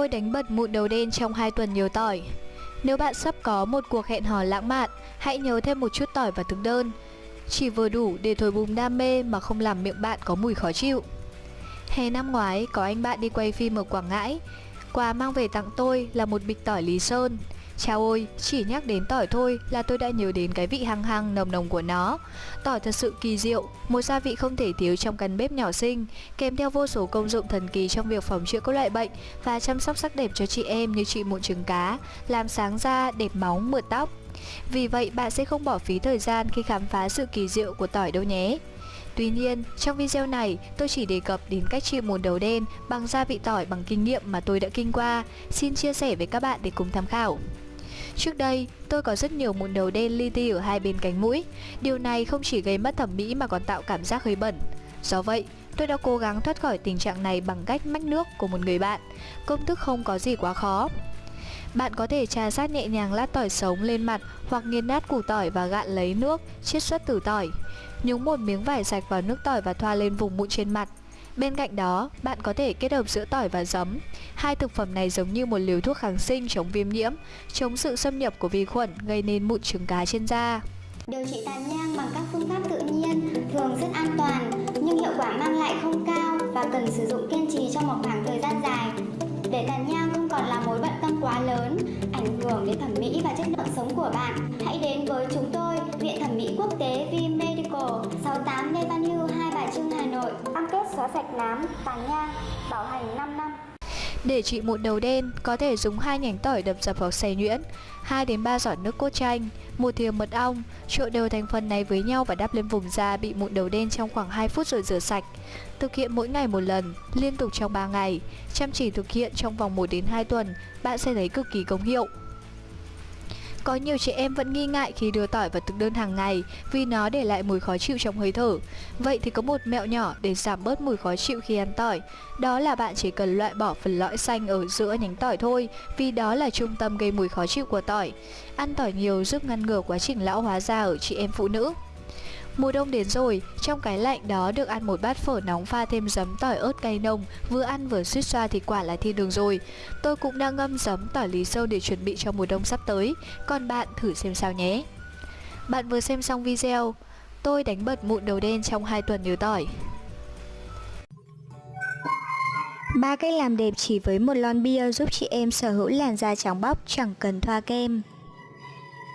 Tôi đánh bật mụn đầu đen trong 2 tuần nhiều tỏi. Nếu bạn sắp có một cuộc hẹn hò lãng mạn, hãy nhớ thêm một chút tỏi vào thực đơn. Chỉ vừa đủ để thổi bùng đam mê mà không làm miệng bạn có mùi khó chịu. Hè năm ngoái, có anh bạn đi quay phim ở Quảng Ngãi. Quà mang về tặng tôi là một bịch tỏi Lý Sơn. Chào ôi, chỉ nhắc đến tỏi thôi là tôi đã nhớ đến cái vị hăng hăng nồng nồng của nó. Tỏi thật sự kỳ diệu, một gia vị không thể thiếu trong căn bếp nhỏ xinh, kèm theo vô số công dụng thần kỳ trong việc phòng chữa các loại bệnh và chăm sóc sắc đẹp cho chị em như chị mụn trứng cá, làm sáng da, đẹp máu, mượt tóc. Vì vậy bạn sẽ không bỏ phí thời gian khi khám phá sự kỳ diệu của tỏi đâu nhé. Tuy nhiên, trong video này, tôi chỉ đề cập đến cách trị mụn đầu đen bằng gia vị tỏi bằng kinh nghiệm mà tôi đã kinh qua. Xin chia sẻ với các bạn để cùng tham khảo. Trước đây, tôi có rất nhiều mụn đầu đen li ti ở hai bên cánh mũi. Điều này không chỉ gây mất thẩm mỹ mà còn tạo cảm giác hơi bẩn. Do vậy, tôi đã cố gắng thoát khỏi tình trạng này bằng cách mách nước của một người bạn. Công thức không có gì quá khó. Bạn có thể trà sát nhẹ nhàng lát tỏi sống lên mặt hoặc nghiền nát củ tỏi và gạn lấy nước, chiết xuất từ tỏi. Nhúng một miếng vải sạch vào nước tỏi và thoa lên vùng mụn trên mặt. Bên cạnh đó, bạn có thể kết hợp giữa tỏi và giấm. Hai thực phẩm này giống như một liều thuốc kháng sinh chống viêm nhiễm, chống sự xâm nhập của vi khuẩn gây nên mụn trứng cá trên da. Điều trị tàn nhang bằng các phương pháp tự nhiên thường rất an toàn nhưng hiệu quả mang lại không cao và cần sử dụng kiên trì trong một khoảng thời gian dài. Để tàn nhang không còn là mối bận tâm quá lớn, ảnh hưởng đến thẩm mỹ và chất lượng sống của bạn, hãy đến với chúng tôi, Viện Thẩm mỹ Quốc tế V Medical, 68 Lê Văn Hưu, Hai Bà Trưng, Hà Nội. Cam kết xóa sạch nám, tàn nhang, bảo hành 5 năm. Để trị mụn đầu đen, có thể dùng hai nhánh tỏi đập dập vào xay nhuyễn, 2 đến 3 giọt nước cốt chanh, một thìa mật ong, trộn đều thành phần này với nhau và đắp lên vùng da bị mụn đầu đen trong khoảng 2 phút rồi rửa sạch. Thực hiện mỗi ngày một lần, liên tục trong 3 ngày. Chăm chỉ thực hiện trong vòng 1 đến 2 tuần, bạn sẽ thấy cực kỳ công hiệu. Có nhiều chị em vẫn nghi ngại khi đưa tỏi vào thực đơn hàng ngày vì nó để lại mùi khó chịu trong hơi thở. Vậy thì có một mẹo nhỏ để giảm bớt mùi khó chịu khi ăn tỏi. Đó là bạn chỉ cần loại bỏ phần lõi xanh ở giữa nhánh tỏi thôi, vì đó là trung tâm gây mùi khó chịu của tỏi. Ăn tỏi nhiều giúp ngăn ngừa quá trình lão hóa da ở chị em phụ nữ. Mùa đông đến rồi, trong cái lạnh đó được ăn một bát phở nóng pha thêm giấm tỏi ớt cay nồng, vừa ăn vừa suýt xoa thì quả là thiên đường rồi. Tôi cũng đang ngâm giấm tỏi lý sâu để chuẩn bị cho mùa đông sắp tới, còn bạn thử xem sao nhé. Bạn vừa xem xong video, tôi đánh bật mụn đầu đen trong 2 tuần nhớ tỏi. Ba cách làm đẹp chỉ với một lon bia giúp chị em sở hữu làn da trắng bóc chẳng cần thoa kem.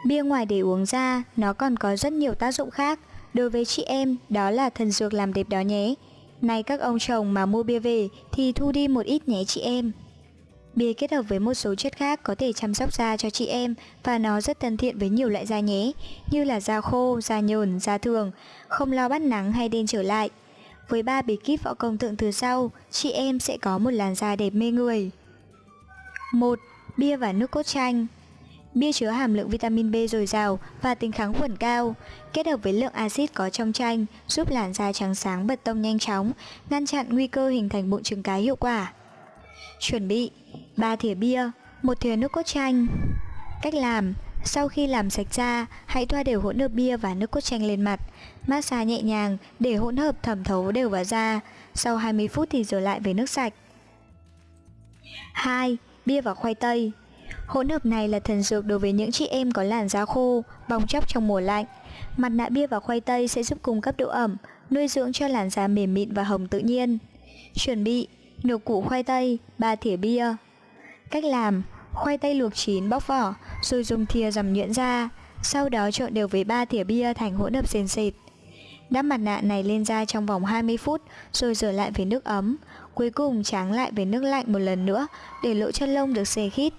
Bia ngoài để uống ra, nó còn có rất nhiều tác dụng khác. Đối với chị em, đó là thần dược làm đẹp đó nhé. Này các ông chồng mà mua bia về thì thu đi một ít nhé chị em. Bia kết hợp với một số chất khác có thể chăm sóc da cho chị em và nó rất thân thiện với nhiều loại da nhé, như là da khô, da nhờn, da thường, không lo bắt nắng hay đen trở lại. Với ba bí kíp võ công thượng từ sau, chị em sẽ có một làn da đẹp mê người. 1. Bia và nước cốt chanh Bia chứa hàm lượng vitamin B dồi dào và tính kháng khuẩn cao, kết hợp với lượng axit có trong chanh giúp làn da trắng sáng bật tông nhanh chóng, ngăn chặn nguy cơ hình thành mụn trứng cái hiệu quả. Chuẩn bị 3 thìa bia, một thìa nước cốt chanh. Cách làm sau khi làm sạch da, hãy thoa đều hỗn hợp bia và nước cốt chanh lên mặt. Massage nhẹ nhàng để hỗn hợp thẩm thấu đều vào da. Sau 20 phút thì rửa lại với nước sạch. 2. Bia và khoai tây Hỗn hợp này là thần dược đối với những chị em có làn da khô, bong chóc trong mùa lạnh. Mặt nạ bia và khoai tây sẽ giúp cung cấp độ ẩm, nuôi dưỡng cho làn da mềm mịn và hồng tự nhiên. Chuẩn bị nửa củ khoai tây, 3 thìa bia. Cách làm: khoai tây luộc chín bóc vỏ, rồi dùng thìa dầm nhuyễn ra, sau đó trộn đều với 3 thìa bia thành hỗn hợp sền sệt. Đắp mặt nạ này lên da trong vòng 20 phút rồi rửa lại với nước ấm. Cuối cùng tráng lại với nước lạnh một lần nữa để lỗ chân lông được xê khít.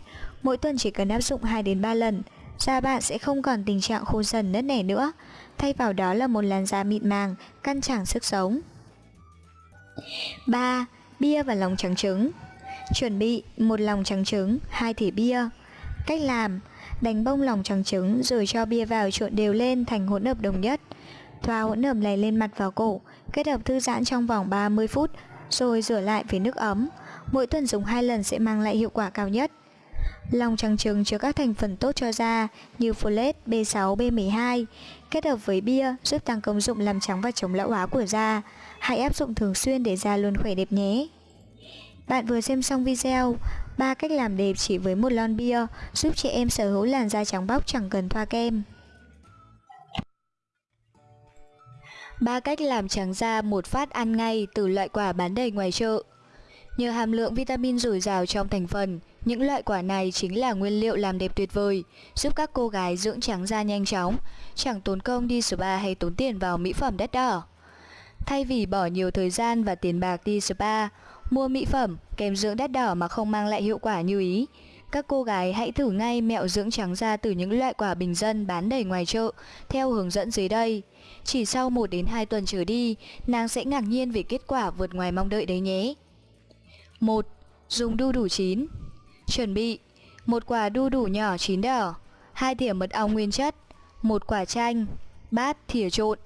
Mỗi tuần chỉ cần áp dụng 2 đến 3 lần, da bạn sẽ không còn tình trạng khô dần nứt nẻ nữa. Thay vào đó là một làn da mịn màng, căn chẳng sức sống. 3. Bia và lòng trắng trứng Chuẩn bị một lòng trắng trứng, 2 thìa bia. Cách làm: đánh bông lòng trắng trứng rồi cho bia vào trộn đều lên thành hỗn hợp đồng nhất. Thoa hỗn hợp này lên mặt vào cổ, kết hợp thư giãn trong vòng 30 phút, rồi rửa lại với nước ấm. Mỗi tuần dùng 2 lần sẽ mang lại hiệu quả cao nhất. Lòng trắng trứng chứa các thành phần tốt cho da như folate, B6, B12, kết hợp với bia giúp tăng công dụng làm trắng và chống lão hóa của da. Hãy áp dụng thường xuyên để da luôn khỏe đẹp nhé. Bạn vừa xem xong video, 3 cách làm đẹp chỉ với một lon bia giúp chị em sở hữu làn da trắng bóc chẳng cần thoa kem. 3 cách làm trắng da một phát ăn ngay từ loại quả bán đầy ngoài chợ. Nhờ hàm lượng vitamin dồi dào trong thành phần, những loại quả này chính là nguyên liệu làm đẹp tuyệt vời, giúp các cô gái dưỡng trắng da nhanh chóng, chẳng tốn công đi spa hay tốn tiền vào mỹ phẩm đắt đỏ. Thay vì bỏ nhiều thời gian và tiền bạc đi spa, mua mỹ phẩm, kem dưỡng đắt đỏ mà không mang lại hiệu quả như ý, các cô gái hãy thử ngay mẹo dưỡng trắng da từ những loại quả bình dân bán đầy ngoài chợ theo hướng dẫn dưới đây. Chỉ sau 1 đến 2 tuần trở đi, nàng sẽ ngạc nhiên về kết quả vượt ngoài mong đợi đấy nhé. 1. Dùng đu đủ chín Chuẩn bị một quả đu đủ nhỏ chín đỏ, hai thìa mật ong nguyên chất, một quả chanh, bát thìa trộn.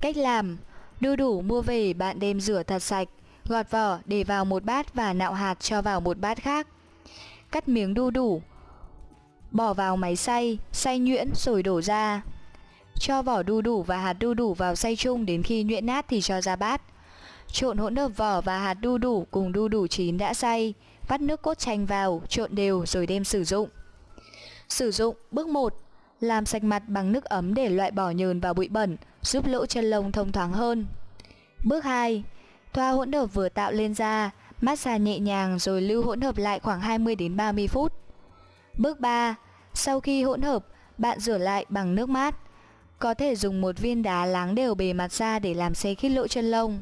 Cách làm: đu đủ mua về bạn đem rửa thật sạch, gọt vỏ để vào một bát và nạo hạt cho vào một bát khác. Cắt miếng đu đủ, bỏ vào máy xay, xay nhuyễn rồi đổ ra. Cho vỏ đu đủ và hạt đu đủ vào xay chung đến khi nhuyễn nát thì cho ra bát. Trộn hỗn hợp vỏ và hạt đu đủ cùng đu đủ chín đã xay, vắt nước cốt chanh vào, trộn đều rồi đem sử dụng. Sử dụng bước 1. Làm sạch mặt bằng nước ấm để loại bỏ nhờn và bụi bẩn, giúp lỗ chân lông thông thoáng hơn. Bước 2. Thoa hỗn hợp vừa tạo lên da, massage nhẹ nhàng rồi lưu hỗn hợp lại khoảng 20 đến 30 phút. Bước 3. Sau khi hỗn hợp, bạn rửa lại bằng nước mát. Có thể dùng một viên đá láng đều bề mặt da để làm xe khít lỗ chân lông.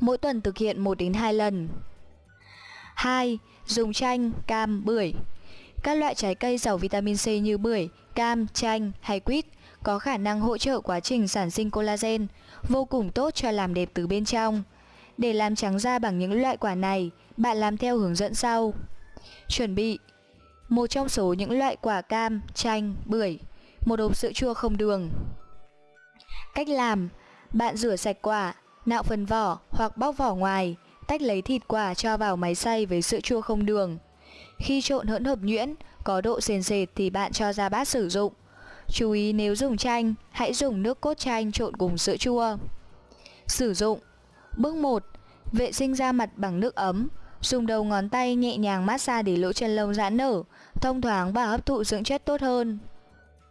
Mỗi tuần thực hiện 1 đến 2 lần. 2. Dùng chanh, cam, bưởi. Các loại trái cây giàu vitamin C như bưởi, cam, chanh hay quýt có khả năng hỗ trợ quá trình sản sinh collagen, vô cùng tốt cho làm đẹp từ bên trong. Để làm trắng da bằng những loại quả này, bạn làm theo hướng dẫn sau. Chuẩn bị một trong số những loại quả cam, chanh, bưởi, một hộp sữa chua không đường. Cách làm: bạn rửa sạch quả, nạo phần vỏ hoặc bóc vỏ ngoài, tách lấy thịt quả cho vào máy xay với sữa chua không đường. Khi trộn hỗn hợp nhuyễn, có độ sền sệt thì bạn cho ra bát sử dụng. Chú ý nếu dùng chanh, hãy dùng nước cốt chanh trộn cùng sữa chua. Sử dụng Bước 1. Vệ sinh da mặt bằng nước ấm. Dùng đầu ngón tay nhẹ nhàng massage để lỗ chân lông giãn nở, thông thoáng và hấp thụ dưỡng chất tốt hơn.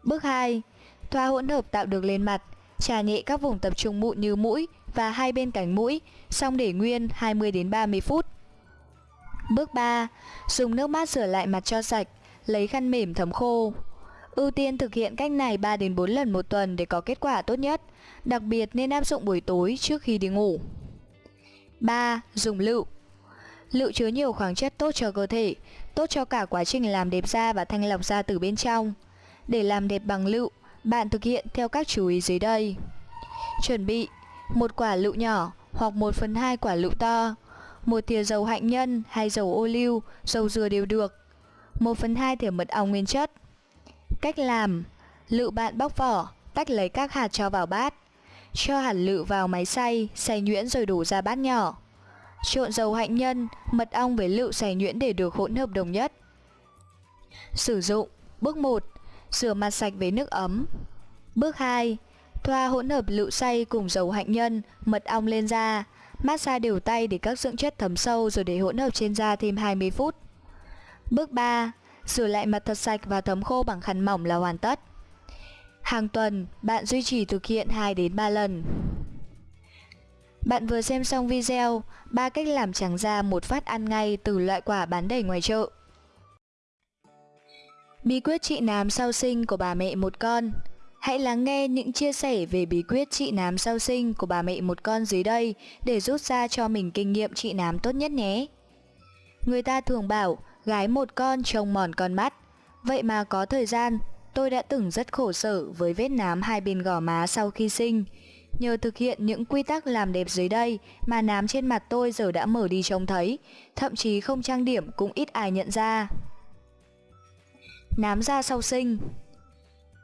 Bước 2. Thoa hỗn hợp tạo được lên mặt, trà nhẹ các vùng tập trung mụn như mũi và hai bên cánh mũi, xong để nguyên 20 đến 30 phút. Bước 3. Dùng nước mát rửa lại mặt cho sạch, lấy khăn mềm thấm khô. Ưu tiên thực hiện cách này 3 đến 4 lần một tuần để có kết quả tốt nhất, đặc biệt nên áp dụng buổi tối trước khi đi ngủ. 3. Dùng lựu Lựu chứa nhiều khoáng chất tốt cho cơ thể, tốt cho cả quá trình làm đẹp da và thanh lọc da từ bên trong. Để làm đẹp bằng lựu, bạn thực hiện theo các chú ý dưới đây. Chuẩn bị một quả lựu nhỏ hoặc 1 phần 2 quả lựu to, một thìa dầu hạnh nhân hay dầu ô liu, dầu dừa đều được, 1 phần 2 thìa mật ong nguyên chất. Cách làm Lựu bạn bóc vỏ, tách lấy các hạt cho vào bát. Cho hạt lựu vào máy xay, xay nhuyễn rồi đổ ra bát nhỏ. Trộn dầu hạnh nhân, mật ong với lựu xay nhuyễn để được hỗn hợp đồng nhất. Sử dụng Bước 1 Rửa mặt sạch với nước ấm Bước 2 Thoa hỗn hợp lựu xay cùng dầu hạnh nhân, mật ong lên da. Massage đều tay để các dưỡng chất thấm sâu rồi để hỗn hợp trên da thêm 20 phút. Bước 3. Rửa lại mặt thật sạch và thấm khô bằng khăn mỏng là hoàn tất. Hàng tuần, bạn duy trì thực hiện 2 đến 3 lần. Bạn vừa xem xong video 3 cách làm trắng da một phát ăn ngay từ loại quả bán đầy ngoài chợ. Bí quyết trị nám sau sinh của bà mẹ một con Hãy lắng nghe những chia sẻ về bí quyết trị nám sau sinh của bà mẹ một con dưới đây để rút ra cho mình kinh nghiệm trị nám tốt nhất nhé. Người ta thường bảo gái một con trông mòn con mắt. Vậy mà có thời gian, tôi đã từng rất khổ sở với vết nám hai bên gò má sau khi sinh. Nhờ thực hiện những quy tắc làm đẹp dưới đây mà nám trên mặt tôi giờ đã mở đi trông thấy, thậm chí không trang điểm cũng ít ai nhận ra. Nám da sau sinh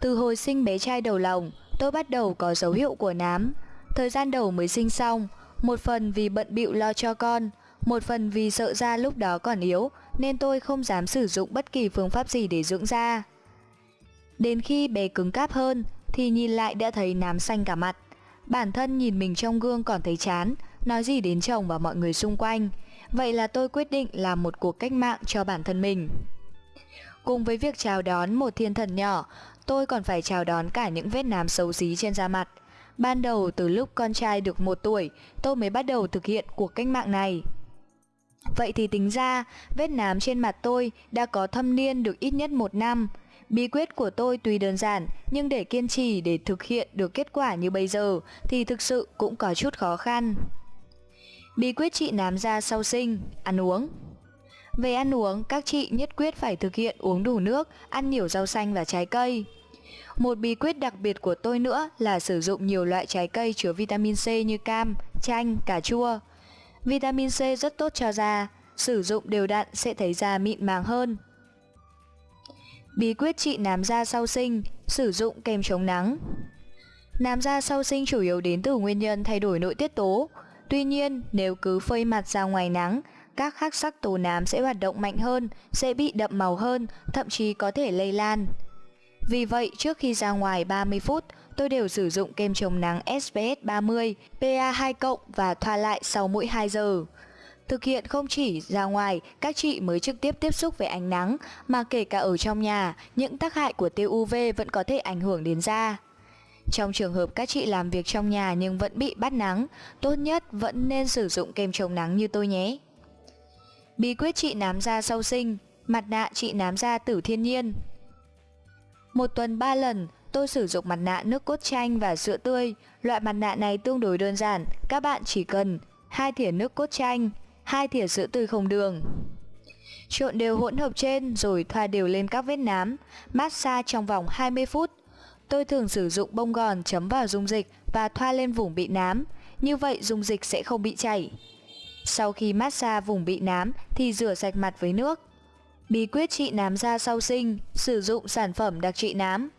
từ hồi sinh bé trai đầu lòng, tôi bắt đầu có dấu hiệu của nám. Thời gian đầu mới sinh xong, một phần vì bận bịu lo cho con, một phần vì sợ da lúc đó còn yếu nên tôi không dám sử dụng bất kỳ phương pháp gì để dưỡng da. Đến khi bé cứng cáp hơn thì nhìn lại đã thấy nám xanh cả mặt. Bản thân nhìn mình trong gương còn thấy chán, nói gì đến chồng và mọi người xung quanh. vậy là tôi quyết định làm một cuộc cách mạng cho bản thân mình. Cùng với việc chào đón một thiên thần nhỏ, tôi còn phải chào đón cả những vết nám xấu xí trên da mặt. Ban đầu từ lúc con trai được một tuổi, tôi mới bắt đầu thực hiện cuộc cách mạng này. Vậy thì tính ra, vết nám trên mặt tôi đã có thâm niên được ít nhất một năm. Bí quyết của tôi tuy đơn giản, nhưng để kiên trì để thực hiện được kết quả như bây giờ thì thực sự cũng có chút khó khăn. Bí quyết trị nám da sau sinh, ăn uống. Về ăn uống, các chị nhất quyết phải thực hiện uống đủ nước, ăn nhiều rau xanh và trái cây. Một bí quyết đặc biệt của tôi nữa là sử dụng nhiều loại trái cây chứa vitamin C như cam, chanh, cà chua. Vitamin C rất tốt cho da, sử dụng đều đặn sẽ thấy da mịn màng hơn. Bí quyết trị nám da sau sinh, sử dụng kem chống nắng. Nám da sau sinh chủ yếu đến từ nguyên nhân thay đổi nội tiết tố. Tuy nhiên, nếu cứ phơi mặt ra ngoài nắng, các khắc sắc tố nám sẽ hoạt động mạnh hơn, sẽ bị đậm màu hơn, thậm chí có thể lây lan. Vì vậy, trước khi ra ngoài 30 phút, tôi đều sử dụng kem chống nắng SPF 30, PA2 cộng và thoa lại sau mỗi 2 giờ. Thực hiện không chỉ ra ngoài, các chị mới trực tiếp tiếp xúc với ánh nắng, mà kể cả ở trong nhà, những tác hại của tia UV vẫn có thể ảnh hưởng đến da. Trong trường hợp các chị làm việc trong nhà nhưng vẫn bị bắt nắng, tốt nhất vẫn nên sử dụng kem chống nắng như tôi nhé. Bí quyết trị nám da sau sinh, mặt nạ trị nám da tử thiên nhiên. Một tuần 3 lần, tôi sử dụng mặt nạ nước cốt chanh và sữa tươi. Loại mặt nạ này tương đối đơn giản, các bạn chỉ cần hai thìa nước cốt chanh, hai thìa sữa tươi không đường. Trộn đều hỗn hợp trên rồi thoa đều lên các vết nám, massage trong vòng 20 phút. Tôi thường sử dụng bông gòn chấm vào dung dịch và thoa lên vùng bị nám, như vậy dung dịch sẽ không bị chảy. Sau khi massage vùng bị nám thì rửa sạch mặt với nước. Bí quyết trị nám da sau sinh, sử dụng sản phẩm đặc trị nám.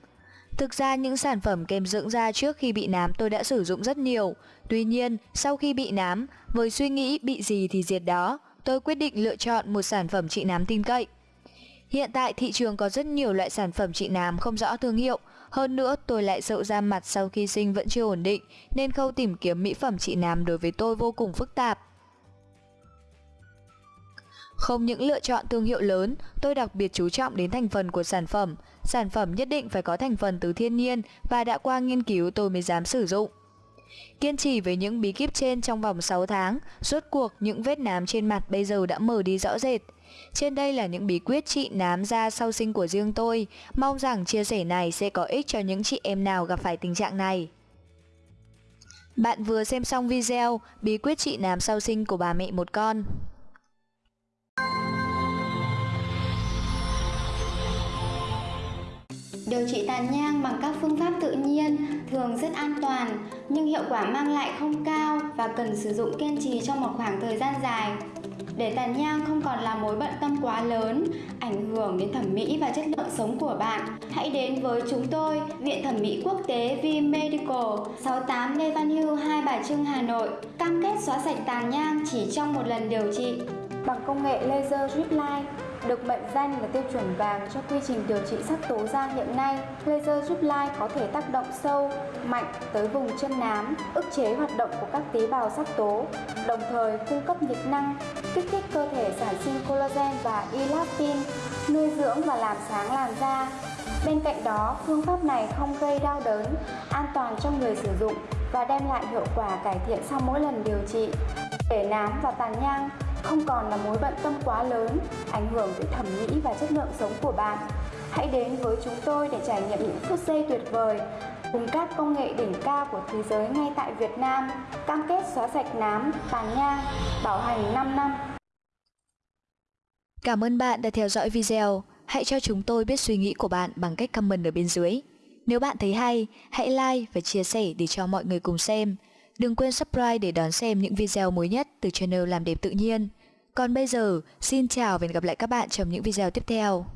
Thực ra những sản phẩm kem dưỡng da trước khi bị nám tôi đã sử dụng rất nhiều. Tuy nhiên, sau khi bị nám, với suy nghĩ bị gì thì diệt đó, tôi quyết định lựa chọn một sản phẩm trị nám tin cậy. Hiện tại thị trường có rất nhiều loại sản phẩm trị nám không rõ thương hiệu. Hơn nữa, tôi lại sợ da mặt sau khi sinh vẫn chưa ổn định, nên khâu tìm kiếm mỹ phẩm trị nám đối với tôi vô cùng phức tạp. Không những lựa chọn thương hiệu lớn, tôi đặc biệt chú trọng đến thành phần của sản phẩm. Sản phẩm nhất định phải có thành phần từ thiên nhiên và đã qua nghiên cứu tôi mới dám sử dụng. Kiên trì với những bí kíp trên trong vòng 6 tháng, rốt cuộc những vết nám trên mặt bây giờ đã mở đi rõ rệt. Trên đây là những bí quyết trị nám da sau sinh của riêng tôi. Mong rằng chia sẻ này sẽ có ích cho những chị em nào gặp phải tình trạng này. Bạn vừa xem xong video bí quyết trị nám sau sinh của bà mẹ một con. Điều trị tàn nhang bằng các phương pháp tự nhiên thường rất an toàn nhưng hiệu quả mang lại không cao và cần sử dụng kiên trì trong một khoảng thời gian dài. Để tàn nhang không còn là mối bận tâm quá lớn, ảnh hưởng đến thẩm mỹ và chất lượng sống của bạn, hãy đến với chúng tôi, Viện Thẩm mỹ Quốc tế V Medical, 68 Lê Văn Hưu, Hai Bà Trưng, Hà Nội, cam kết xóa sạch tàn nhang chỉ trong một lần điều trị bằng công nghệ laser drip line được mệnh danh là tiêu chuẩn vàng cho quy trình điều trị sắc tố da hiện nay, laser giúp lai có thể tác động sâu, mạnh tới vùng chân nám, ức chế hoạt động của các tế bào sắc tố, đồng thời cung cấp nhiệt năng, kích thích cơ thể sản sinh collagen và elastin, nuôi dưỡng và làm sáng làn da. Bên cạnh đó, phương pháp này không gây đau đớn, an toàn cho người sử dụng và đem lại hiệu quả cải thiện sau mỗi lần điều trị. Để nám và tàn nhang không còn là mối bận tâm quá lớn, ảnh hưởng tới thẩm mỹ và chất lượng sống của bạn. Hãy đến với chúng tôi để trải nghiệm những phút giây tuyệt vời cùng các công nghệ đỉnh cao của thế giới ngay tại Việt Nam, cam kết xóa sạch nám, tàn nhang, bảo hành 5 năm. Cảm ơn bạn đã theo dõi video. Hãy cho chúng tôi biết suy nghĩ của bạn bằng cách comment ở bên dưới. Nếu bạn thấy hay, hãy like và chia sẻ để cho mọi người cùng xem. Đừng quên subscribe để đón xem những video mới nhất từ channel Làm Đẹp Tự Nhiên. Còn bây giờ, xin chào và hẹn gặp lại các bạn trong những video tiếp theo.